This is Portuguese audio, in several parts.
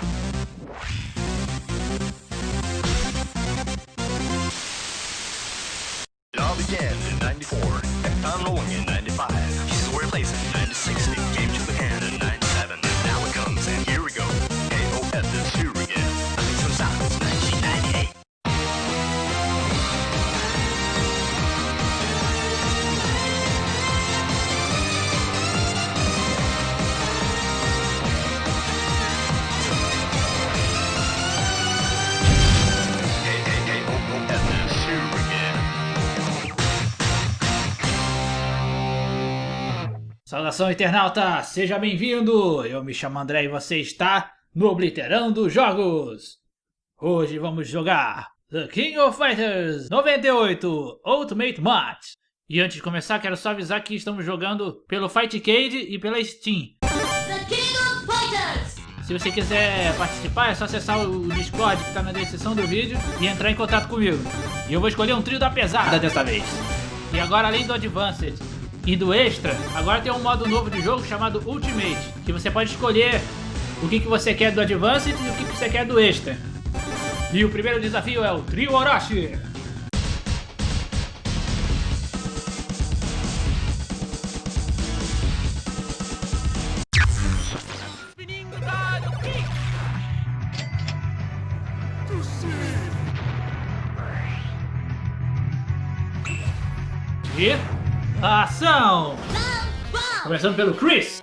Love began in 94 at Tom Lowingen Saudação internauta, seja bem-vindo! Eu me chamo André e você está no Obliterando Jogos! Hoje vamos jogar The King of Fighters 98 Ultimate Match! E antes de começar, quero só avisar que estamos jogando pelo Fightcade e pela Steam. The King of Fighters! Se você quiser participar, é só acessar o Discord que está na descrição do vídeo e entrar em contato comigo. E eu vou escolher um trio da pesada dessa vez. E agora, além do Advanced e do Extra, agora tem um modo novo de jogo chamado Ultimate, que você pode escolher o que, que você quer do Advanced e o que, que você quer do Extra. E o primeiro desafio é o Trio Orochi. Começando pelo Chris.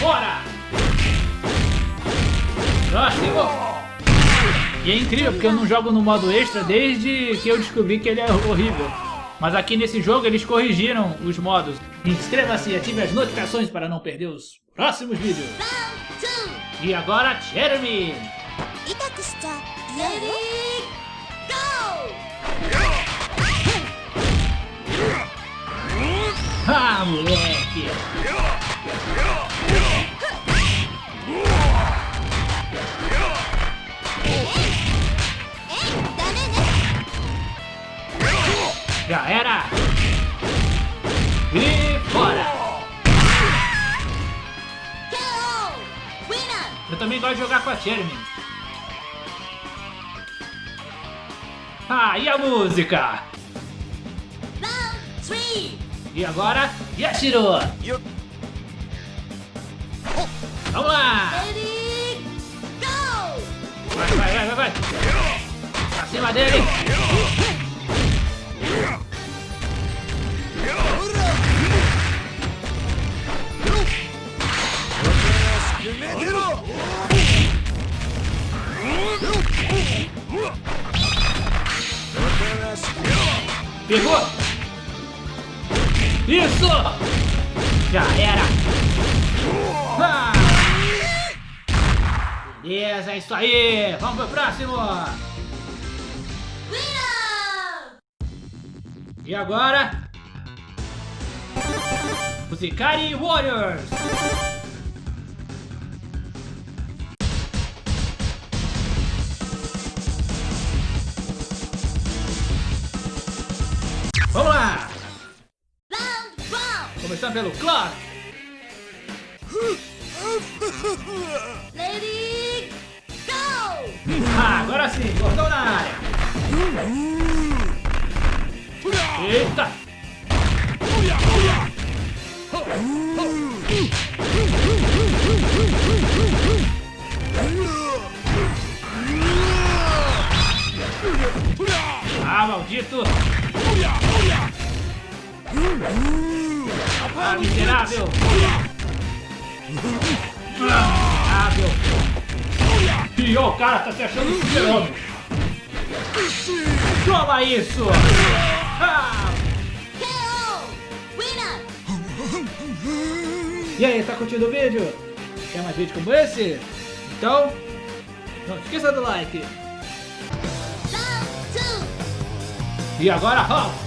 Bora! E é incrível, porque eu não jogo no modo extra desde que eu descobri que ele é horrível. Mas aqui nesse jogo eles corrigiram os modos. Inscreva-se e ative as notificações para não perder os próximos vídeos. E agora, Jeremy! Ah, moleque! Já era! E fora! Eu também gosto de jogar com a Jeremy. Ah, e a música? E agora, Yashiro! Vamos lá! Vai, vai, vai, vai, vai! Pra cima dele! Pegou! Isso! Já era! Ah! Beleza, é isso aí! Vamos pro próximo! E agora? Os Ikari Warriors! Vamos lá! Começando pelo Clark! Ready, go! Ah, agora sim, cordão na área! Eita! Ah, maldito! Ah, miserável! E ó, o cara tá se achando super-homem! Toma isso! Ah! E aí, tá curtindo o vídeo? Quer mais vídeos como esse? Então, não esqueça do like! E agora, Hulk!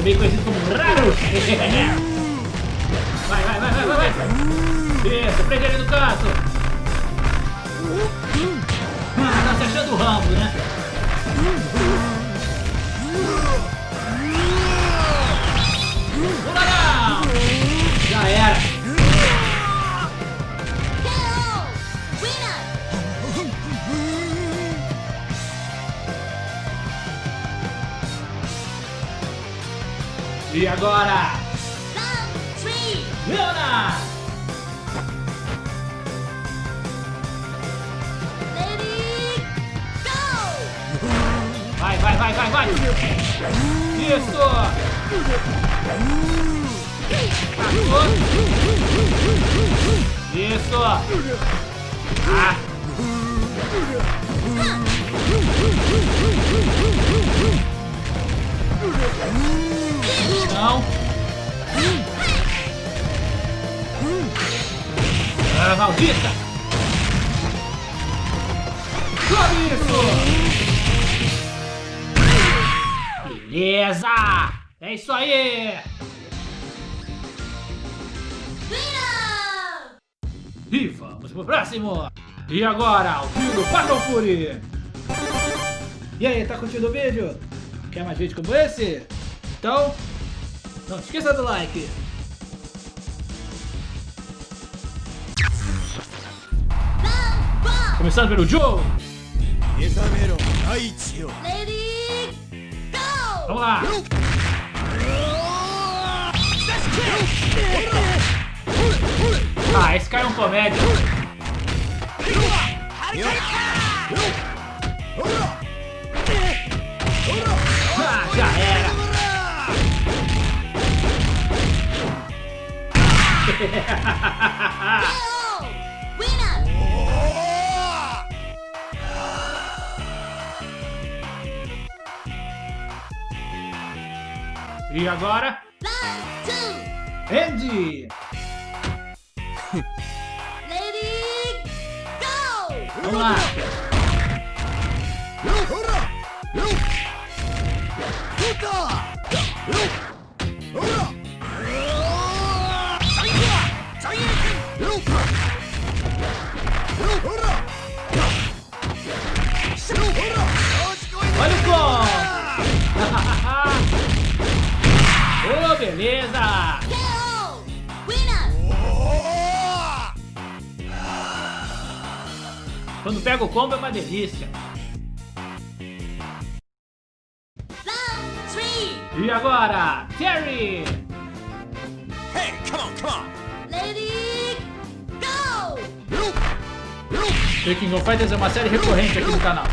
Também conhecido como Raro. Vai, vai, vai, vai, vai, vai. Isso, prende ele no canto. Ah, tá se achando o Rambo, né? Agora? Leona! Lady, go! Vai, vai, vai, vai, vai! Isso! Passou! Isso! Ah! Não! Ah, maldita! Sobe isso! Beleza! É isso aí! E vamos pro próximo! E agora, o trio do Fury! E aí, tá curtindo o vídeo? Quer mais vídeos como esse? Então, não esqueça do like. Começando pelo Joe. Vamos lá. Ah, esse cara é um comédia. E agora! Andy! Lady, go! Vamos lá! Delícia. E agora, Terry! Hey, come on, come on. Lady, go! The King of Fighters é uma série recorrente aqui no canal.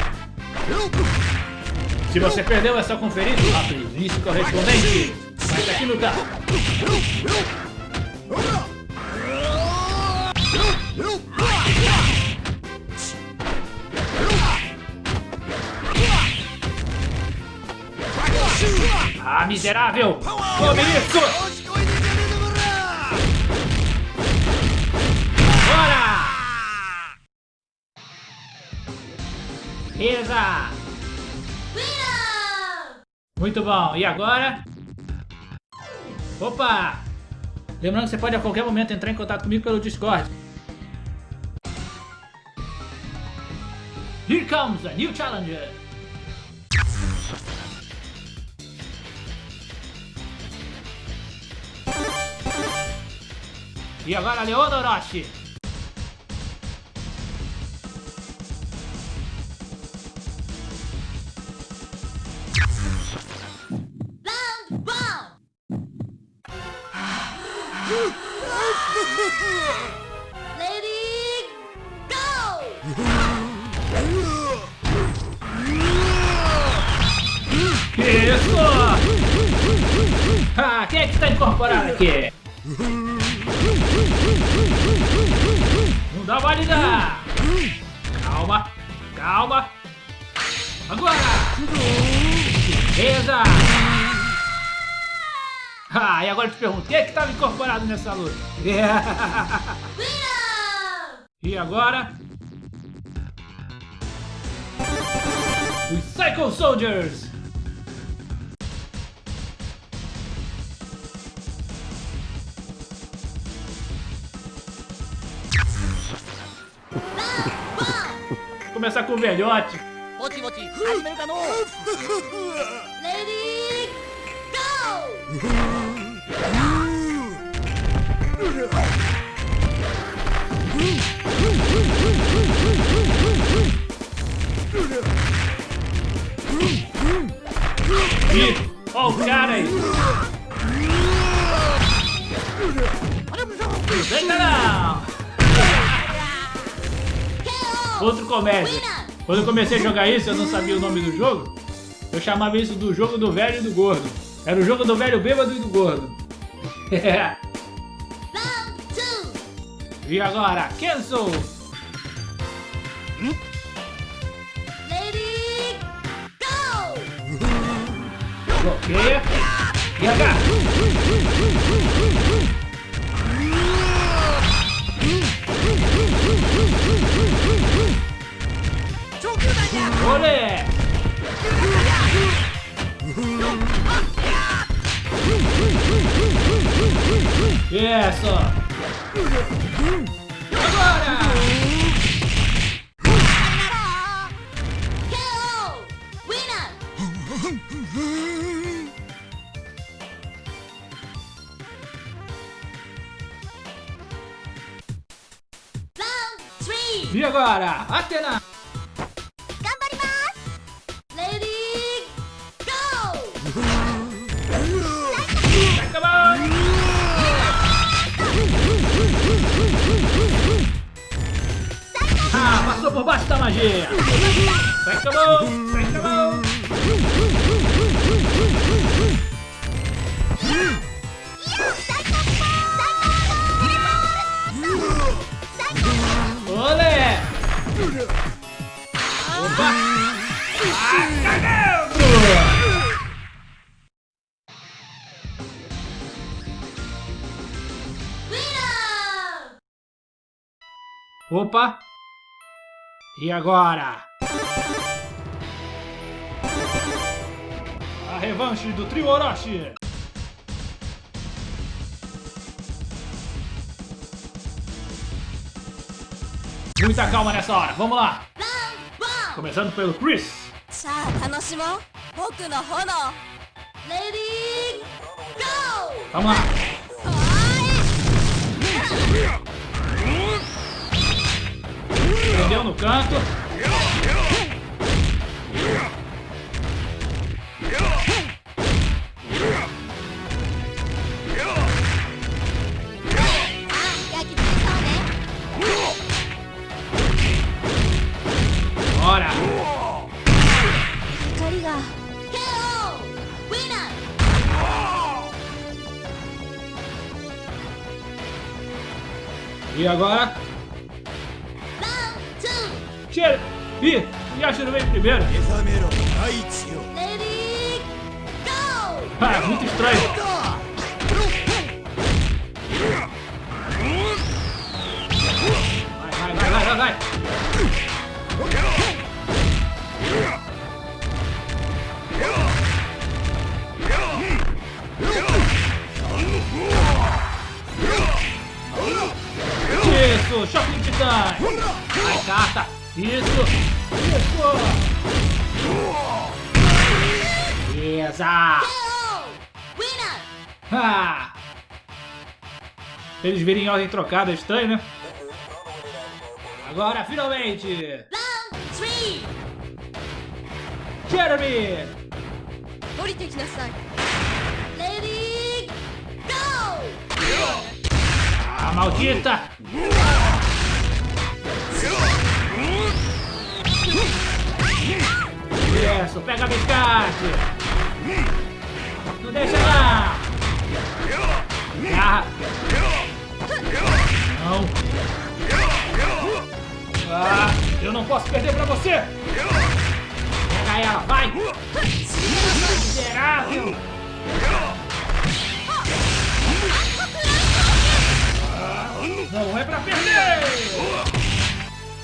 Se você perdeu, é só conferir a playlist correspondente. Vai estar aqui no canal. Ah, miserável! Tome isso! Bora! Beleza! Muito bom. E agora? Opa! Lembrando que você pode a qualquer momento entrar em contato comigo pelo Discord. Here comes a new challenger! E agora, Leona Orochi! Que isso? Ah, quem é que está incorporado aqui? Não! Calma, calma! Agora! Beleza! Ah, e agora eu te pergunto, quem é que estava incorporado nessa luta? E agora? Os Psycho Soldiers! Começar com o velhote. Moti, moti, Lady! E... Ó o cara aí! Eita não! Outro comédia. Quando eu comecei a jogar isso, eu não sabia o nome do jogo. Eu chamava isso do jogo do velho e do gordo. Era o jogo do velho bêbado e do gordo. E agora, Kenzo. Lady Go! Bloqueia. E H. Olé! Isso! Agora! KO! E agora, Atena! Lady, go! Acabou! Ah, passou por baixo da magia! Acabou! Opa! E agora? A revanche do trio Orochi! Muita calma nessa hora, vamos lá! Começando pelo Chris! Ready, go! Vamos lá! Prendeu no canto. E agora? E Ih, Yashiro veio primeiro. Ah, muito estranho. Vai, vai, vai, vai, vai. Isso, choque de titãs. Isso! Isso! Beleza! Ha! Eles virem em ordem trocada, é estranho, né? Agora, finalmente! Jeremy! Ready, go! Ah, maldita! Isso, pega a biscate! Não deixa! Agarra! Não! Ah, eu não posso perder pra você! Pega ela, vai! Miserável! Não é pra perder!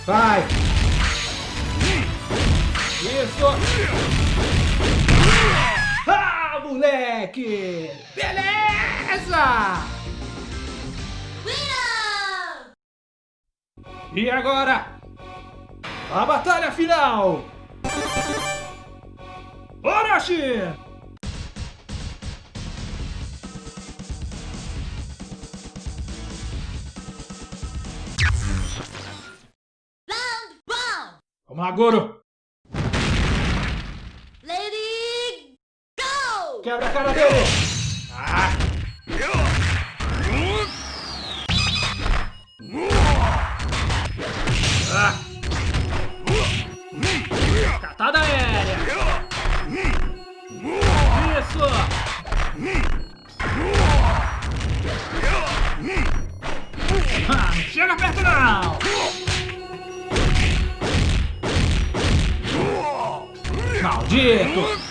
Vai! Isso! Ah, moleque! Beleza! E agora? A batalha final! Orochi! Vamos lá, Goro! Lady, go. Quebra a cara dele! Catada aérea! Isso! Ah, chega perto não! Maldito!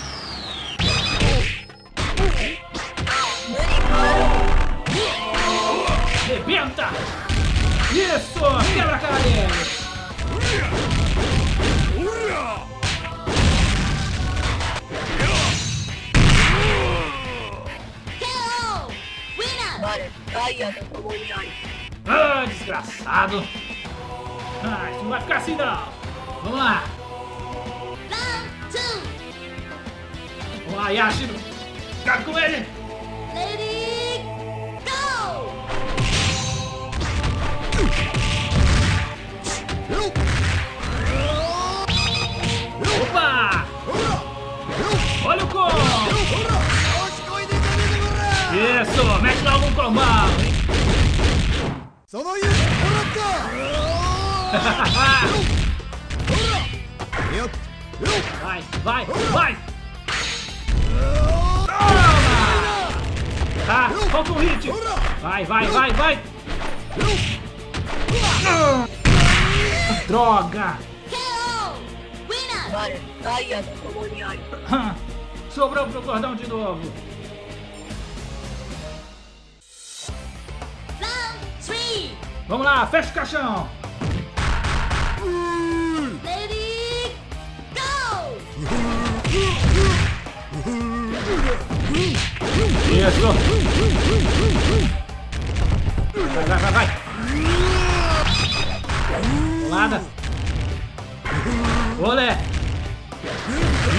Isso! Quebra a cara dele! Ah, desgraçado! Ah, isso não vai ficar assim não! Vamos lá! Vamos lá, Yashiro! Cabe com ele! Vai, vai, vai! Toma! Tá, falta um hit! Vai, vai, vai, vai! Droga! Sobrou pro cordão de novo! Round three. Vamos lá, fecha o caixão! Lady, go. Isso! Vai, vai, vai, vai! Rolada! Olé!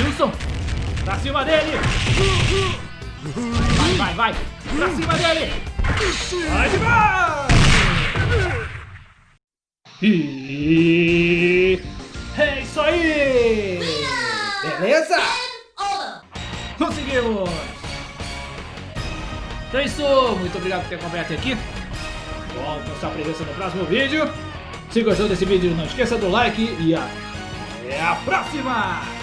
Wilson! Pra cima dele! Vai, vai, vai! Pra cima dele! Vai demais! E... É isso aí! Beleza? Conseguimos! Então é isso, muito obrigado por ter acompanhado até aqui. Volto a sua presença no próximo vídeo. Se gostou desse vídeo, não esqueça do like e até a próxima!